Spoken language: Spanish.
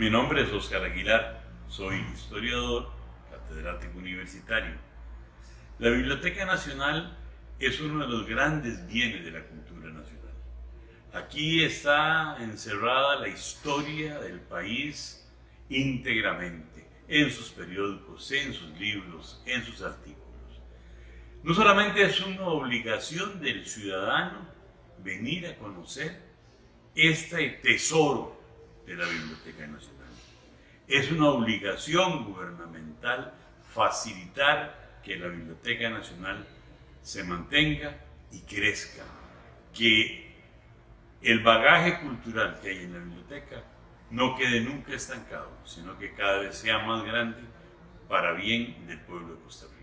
Mi nombre es Oscar Aguilar, soy historiador, catedrático universitario. La Biblioteca Nacional es uno de los grandes bienes de la cultura nacional. Aquí está encerrada la historia del país íntegramente, en sus periódicos, en sus libros, en sus artículos. No solamente es una obligación del ciudadano venir a conocer este tesoro de la Biblioteca Nacional. Es una obligación gubernamental facilitar que la Biblioteca Nacional se mantenga y crezca, que el bagaje cultural que hay en la biblioteca no quede nunca estancado, sino que cada vez sea más grande para bien del pueblo de Costa Rica.